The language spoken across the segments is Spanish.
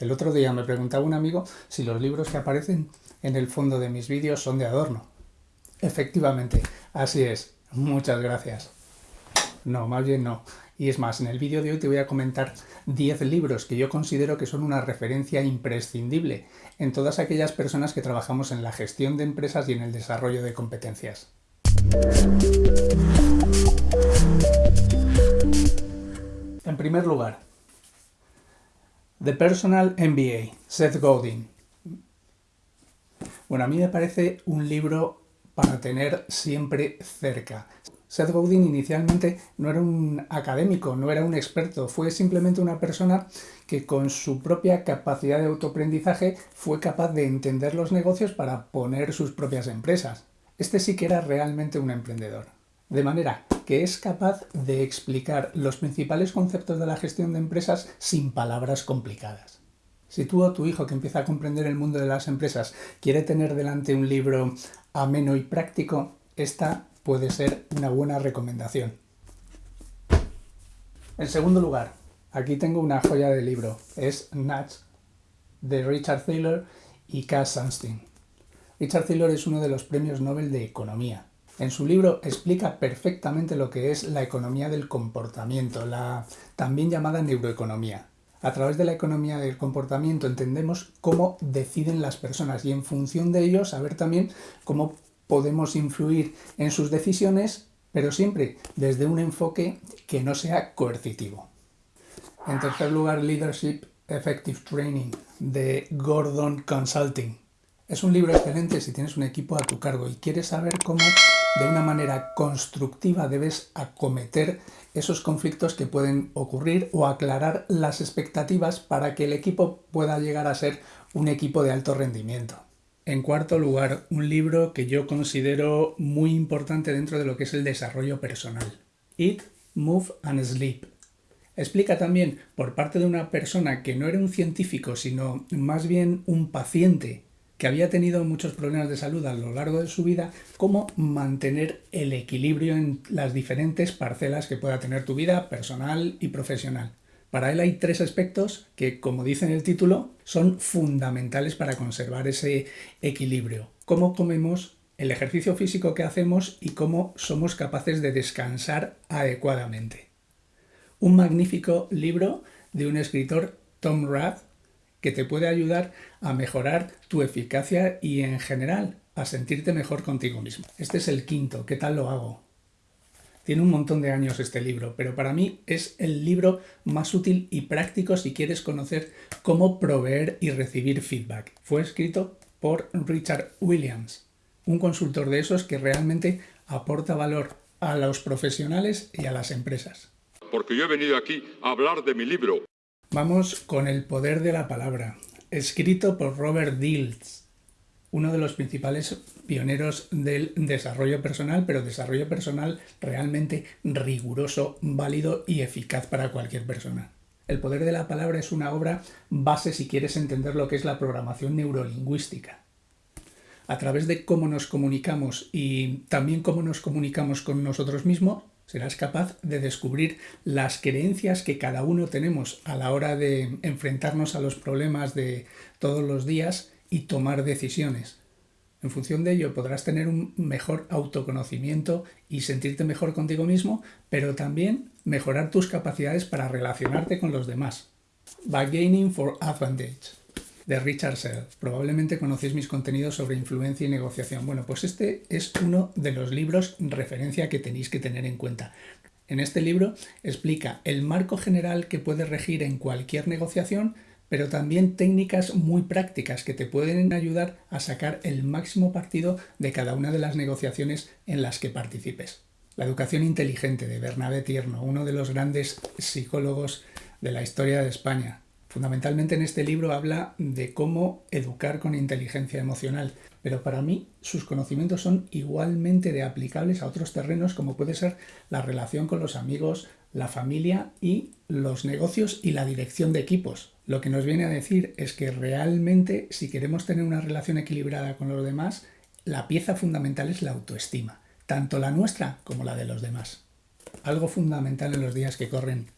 El otro día me preguntaba un amigo si los libros que aparecen en el fondo de mis vídeos son de adorno. Efectivamente, así es. Muchas gracias. No, más bien no. Y es más, en el vídeo de hoy te voy a comentar 10 libros que yo considero que son una referencia imprescindible en todas aquellas personas que trabajamos en la gestión de empresas y en el desarrollo de competencias. En primer lugar, The Personal MBA, Seth Godin. Bueno, a mí me parece un libro para tener siempre cerca. Seth Godin inicialmente no era un académico, no era un experto, fue simplemente una persona que con su propia capacidad de autoaprendizaje fue capaz de entender los negocios para poner sus propias empresas. Este sí que era realmente un emprendedor. De manera que es capaz de explicar los principales conceptos de la gestión de empresas sin palabras complicadas. Si tú o tu hijo que empieza a comprender el mundo de las empresas quiere tener delante un libro ameno y práctico, esta puede ser una buena recomendación. En segundo lugar, aquí tengo una joya de libro. Es Nudge de Richard Thaler y Cass Sunstein. Richard Thaler es uno de los premios Nobel de Economía en su libro explica perfectamente lo que es la economía del comportamiento, la también llamada neuroeconomía. A través de la economía del comportamiento entendemos cómo deciden las personas y en función de ello saber también cómo podemos influir en sus decisiones, pero siempre desde un enfoque que no sea coercitivo. En tercer lugar, Leadership Effective Training de Gordon Consulting. Es un libro excelente si tienes un equipo a tu cargo y quieres saber cómo de una manera constructiva debes acometer esos conflictos que pueden ocurrir o aclarar las expectativas para que el equipo pueda llegar a ser un equipo de alto rendimiento. En cuarto lugar, un libro que yo considero muy importante dentro de lo que es el desarrollo personal. Eat, Move and Sleep. Explica también, por parte de una persona que no era un científico, sino más bien un paciente que había tenido muchos problemas de salud a lo largo de su vida, cómo mantener el equilibrio en las diferentes parcelas que pueda tener tu vida personal y profesional. Para él hay tres aspectos que, como dice en el título, son fundamentales para conservar ese equilibrio. Cómo comemos, el ejercicio físico que hacemos y cómo somos capaces de descansar adecuadamente. Un magnífico libro de un escritor, Tom Rath, que te puede ayudar a mejorar tu eficacia y en general a sentirte mejor contigo mismo. Este es el quinto, ¿qué tal lo hago? Tiene un montón de años este libro, pero para mí es el libro más útil y práctico si quieres conocer cómo proveer y recibir feedback. Fue escrito por Richard Williams, un consultor de esos que realmente aporta valor a los profesionales y a las empresas. Porque yo he venido aquí a hablar de mi libro. Vamos con El poder de la palabra, escrito por Robert Dilts, uno de los principales pioneros del desarrollo personal, pero desarrollo personal realmente riguroso, válido y eficaz para cualquier persona. El poder de la palabra es una obra base si quieres entender lo que es la programación neurolingüística. A través de cómo nos comunicamos y también cómo nos comunicamos con nosotros mismos, Serás capaz de descubrir las creencias que cada uno tenemos a la hora de enfrentarnos a los problemas de todos los días y tomar decisiones. En función de ello podrás tener un mejor autoconocimiento y sentirte mejor contigo mismo, pero también mejorar tus capacidades para relacionarte con los demás. Bargaining for Advantage de Richard Sell. Probablemente conocéis mis contenidos sobre influencia y negociación. Bueno, pues este es uno de los libros referencia que tenéis que tener en cuenta. En este libro explica el marco general que puede regir en cualquier negociación, pero también técnicas muy prácticas que te pueden ayudar a sacar el máximo partido de cada una de las negociaciones en las que participes. La educación inteligente de Bernabé Tierno, uno de los grandes psicólogos de la historia de España, Fundamentalmente en este libro habla de cómo educar con inteligencia emocional, pero para mí sus conocimientos son igualmente de aplicables a otros terrenos como puede ser la relación con los amigos, la familia y los negocios y la dirección de equipos. Lo que nos viene a decir es que realmente si queremos tener una relación equilibrada con los demás, la pieza fundamental es la autoestima, tanto la nuestra como la de los demás. Algo fundamental en los días que corren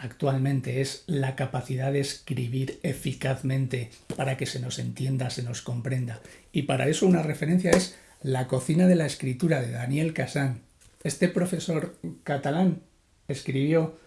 actualmente es la capacidad de escribir eficazmente para que se nos entienda, se nos comprenda. Y para eso una referencia es La cocina de la escritura de Daniel Casán. Este profesor catalán escribió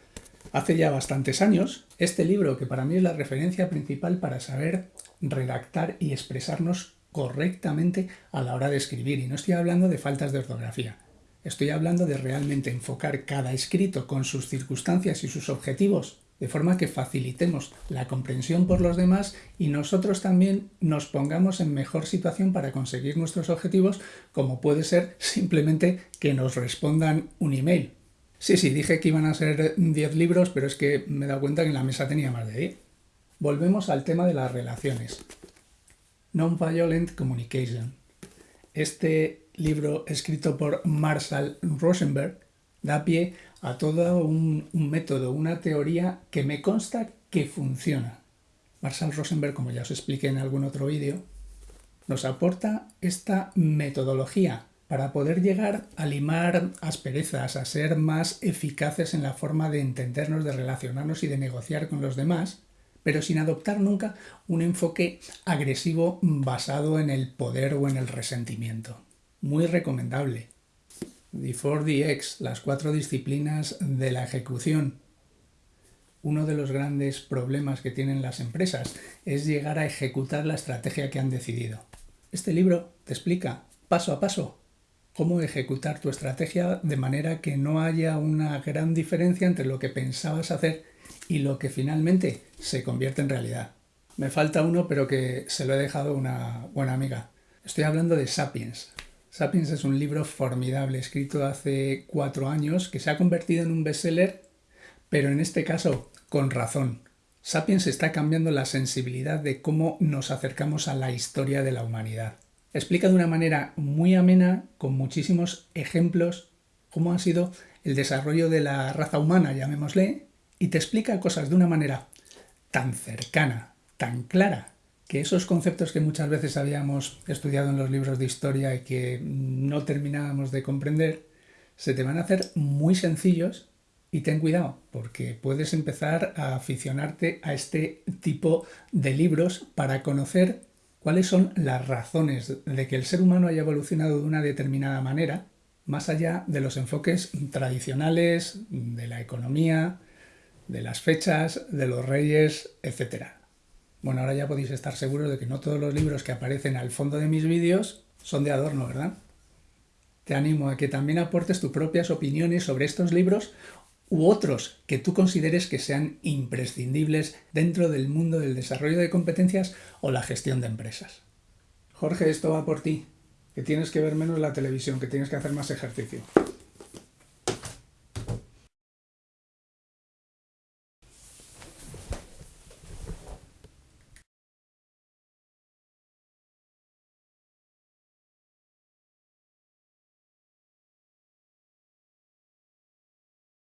hace ya bastantes años este libro que para mí es la referencia principal para saber redactar y expresarnos correctamente a la hora de escribir. Y no estoy hablando de faltas de ortografía. Estoy hablando de realmente enfocar cada escrito con sus circunstancias y sus objetivos, de forma que facilitemos la comprensión por los demás y nosotros también nos pongamos en mejor situación para conseguir nuestros objetivos, como puede ser simplemente que nos respondan un email. Sí, sí, dije que iban a ser 10 libros, pero es que me he dado cuenta que en la mesa tenía más de 10. Volvemos al tema de las relaciones. Non-Violent Communication. Este libro escrito por Marshall Rosenberg da pie a todo un, método, una teoría que me consta que funciona. Marshall Rosenberg, como ya os expliqué en algún otro vídeo, nos aporta esta metodología para poder llegar a limar asperezas, a ser más eficaces en la forma de entendernos, de relacionarnos y de negociar con los demás, pero sin adoptar nunca un enfoque agresivo basado en el poder o en el resentimiento muy recomendable. The 4DX, las cuatro disciplinas de la ejecución. Uno de los grandes problemas que tienen las empresas es llegar a ejecutar la estrategia que han decidido. Este libro te explica paso a paso cómo ejecutar tu estrategia de manera que no haya una gran diferencia entre lo que pensabas hacer y lo que finalmente se convierte en realidad. Me falta uno, pero que se lo he dejado una buena amiga. Estoy hablando de Sapiens, Sapiens es un libro formidable, escrito hace cuatro años, que se ha convertido en un bestseller, pero en este caso con razón. Sapiens está cambiando la sensibilidad de cómo nos acercamos a la historia de la humanidad. Explica de una manera muy amena, con muchísimos ejemplos, cómo ha sido el desarrollo de la raza humana, llamémosle, y te explica cosas de una manera tan cercana, tan clara, que esos conceptos que muchas veces habíamos estudiado en los libros de historia y que no terminábamos de comprender, se te van a hacer muy sencillos y ten cuidado, porque puedes empezar a aficionarte a este tipo de libros para conocer cuáles son las razones de que el ser humano haya evolucionado de una determinada manera, más allá de los enfoques tradicionales, de la economía, de las fechas, de los reyes, etcétera. Bueno, ahora ya podéis estar seguros de que no todos los libros que aparecen al fondo de mis vídeos son de adorno, ¿verdad? Te animo a que también aportes tus propias opiniones sobre estos libros u otros que tú consideres que sean imprescindibles dentro del mundo del desarrollo de competencias o la gestión de empresas. Jorge, esto va por ti, que tienes que ver menos la televisión, que tienes que hacer más ejercicio.